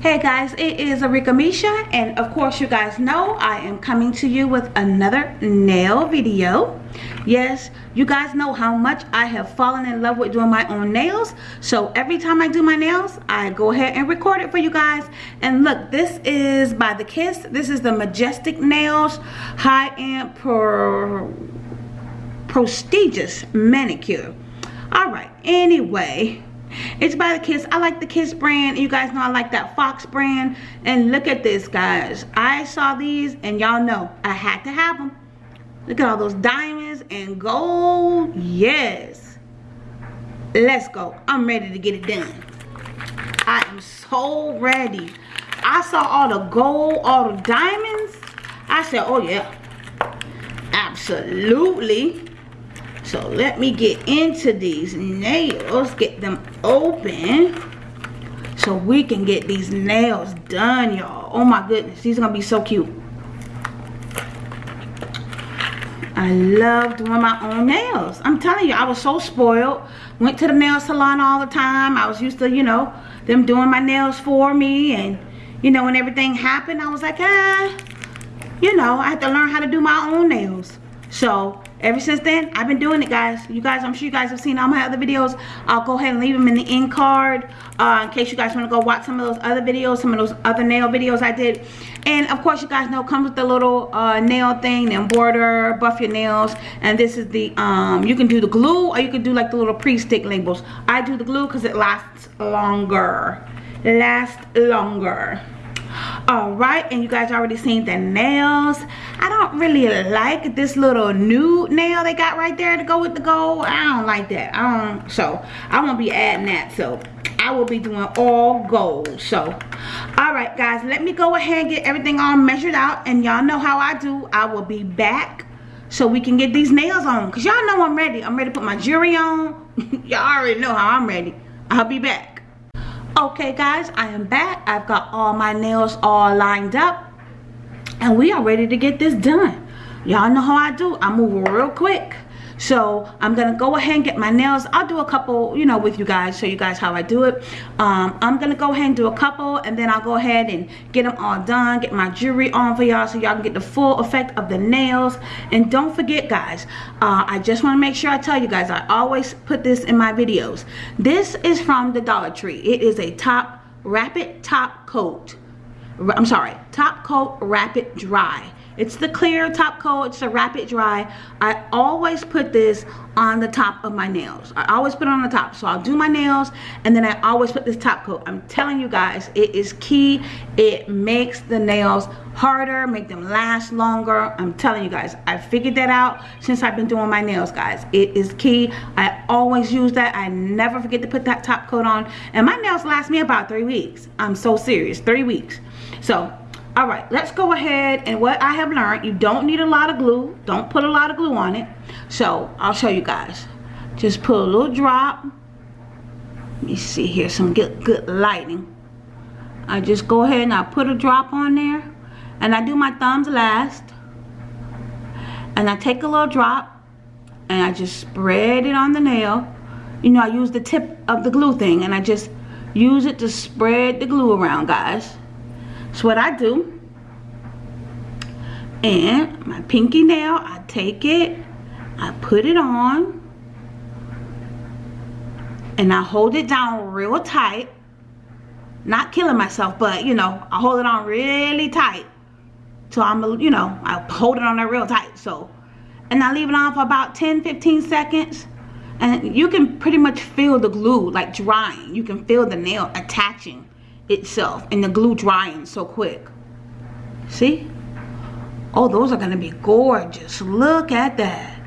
Hey guys, it is Arika Misha and of course you guys know I am coming to you with another nail video. Yes, you guys know how much I have fallen in love with doing my own nails. So every time I do my nails, I go ahead and record it for you guys. And look, this is by The Kiss. This is the Majestic Nails High-End Pro Prestigious Manicure. Alright, anyway it's by the Kiss. I like the Kiss brand. You guys know I like that Fox brand. And look at this, guys. I saw these, and y'all know I had to have them. Look at all those diamonds and gold. Yes. Let's go. I'm ready to get it done. I am so ready. I saw all the gold, all the diamonds. I said, oh yeah. Absolutely. So let me get into these nails, get them open so we can get these nails done, y'all. Oh my goodness, these are gonna be so cute. I love doing my own nails. I'm telling you, I was so spoiled. Went to the nail salon all the time. I was used to, you know, them doing my nails for me. And, you know, when everything happened, I was like, ah, you know, I had to learn how to do my own nails. So, ever since then i've been doing it guys. You guys i'm sure you guys have seen all my other videos. I'll go ahead and leave them in the end card uh, in case you guys want to go watch some of those other videos some of those other nail videos i did. And of course you guys know comes with the little uh, nail thing and border buff your nails. And this is the um you can do the glue or you can do like the little pre-stick labels. I do the glue because it lasts longer. Lasts longer all right and you guys already seen the nails. I don't really like this little nude nail they got right there to go with the gold. I don't like that. I don't so i won't be adding that. So i will be doing all gold. So all right guys let me go ahead and get everything all measured out and y'all know how i do. I will be back so we can get these nails on because y'all know i'm ready. I'm ready to put my jewelry on. Y'all already know how i'm ready. I'll be back okay guys i am back. I've got all my nails all lined up and we are ready to get this done. Y'all know how i do. I move real quick so i'm gonna go ahead and get my nails. I'll do a couple you know with you guys show you guys how i do it. Um, i'm gonna go ahead and do a couple and then i'll go ahead and get them all done get my jewelry on for y'all so y'all can get the full effect of the nails. And don't forget guys uh, i just want to make sure i tell you guys i always put this in my videos. This is from the dollar tree. It is a top rapid top coat. I'm sorry top coat rapid dry it's the clear top coat. It's a rapid dry. I always put this on the top of my nails. I always put it on the top. So I'll do my nails and then I always put this top coat. I'm telling you guys, it is key. It makes the nails harder, make them last longer. I'm telling you guys, I figured that out since I've been doing my nails, guys. It is key. I always use that. I never forget to put that top coat on. And my nails last me about three weeks. I'm so serious, three weeks. So all right let's go ahead and what i have learned you don't need a lot of glue. Don't put a lot of glue on it. So i'll show you guys. Just put a little drop. Let me see here some good good lighting. I just go ahead and i put a drop on there and i do my thumbs last. And i take a little drop and i just spread it on the nail. You know i use the tip of the glue thing and i just use it to spread the glue around guys what I do. And my pinky nail, I take it, I put it on, and I hold it down real tight. Not killing myself, but you know, I hold it on really tight. So I'm, you know, I hold it on there real tight. So, and I leave it on for about 10, 15 seconds. And you can pretty much feel the glue like drying. You can feel the nail attaching itself and the glue drying so quick. See? Oh, those are going to be gorgeous. Look at that.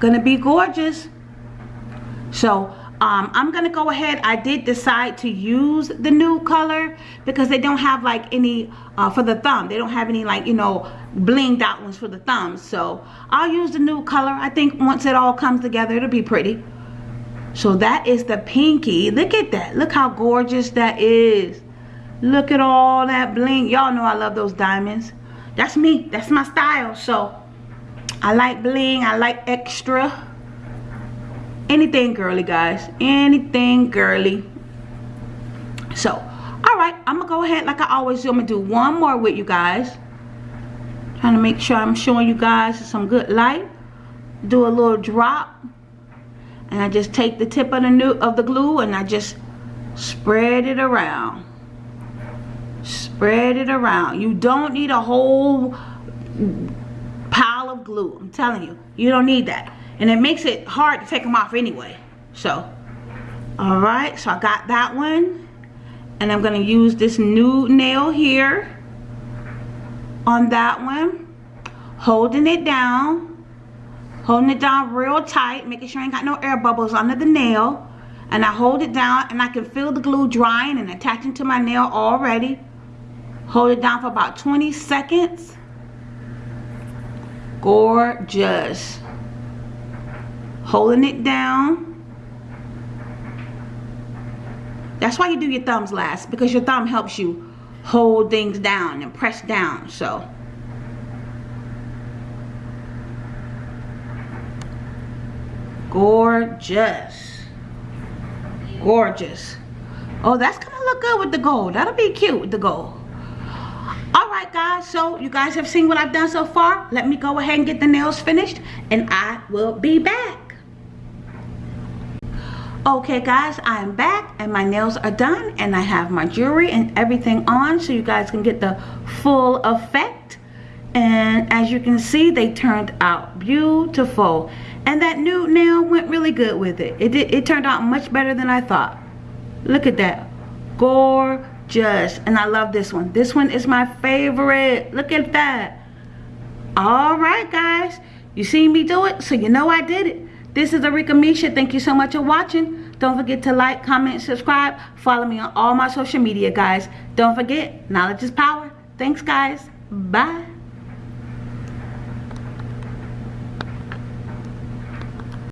Going to be gorgeous. So, um, I'm going to go ahead. I did decide to use the nude color because they don't have like any uh, for the thumb. They don't have any like, you know, blinged out ones for the thumbs. So, I'll use the nude color. I think once it all comes together, it'll be pretty. So that is the pinky. Look at that. Look how gorgeous that is. Look at all that bling. Y'all know I love those diamonds. That's me. That's my style. So I like bling. I like extra. Anything girly, guys. Anything girly. So, all right i'm gonna go ahead like i always do i'm gonna do one more with you guys trying to make sure i'm showing you guys some good light do a little drop and i just take the tip of the new of the glue and i just spread it around. Spread it around. You don't need a whole pile of glue. I'm telling you you don't need that. And it makes it hard to take them off anyway. So all right so i got that one. And i'm to use this new nail here on that one. Holding it down holding it down real tight making sure I ain't got no air bubbles under the nail. And I hold it down and I can feel the glue drying and attaching to my nail already. Hold it down for about 20 seconds. Gorgeous. Holding it down. That's why you do your thumbs last because your thumb helps you hold things down and press down so gorgeous. Gorgeous. Oh that's gonna look good with the gold. That'll be cute with the gold. All right guys. So you guys have seen what i've done so far? Let me go ahead and get the nails finished and i will be back. Okay guys i am back and my nails are done and i have my jewelry and everything on so you guys can get the full effect and as you can see they turned out beautiful and that new nail went really good with it it did it turned out much better than i thought look at that gorgeous and i love this one this one is my favorite look at that all right guys you seen me do it so you know i did it this is Arika Misha. Thank you so much for watching. Don't forget to like, comment, subscribe. Follow me on all my social media, guys. Don't forget, knowledge is power. Thanks, guys. Bye.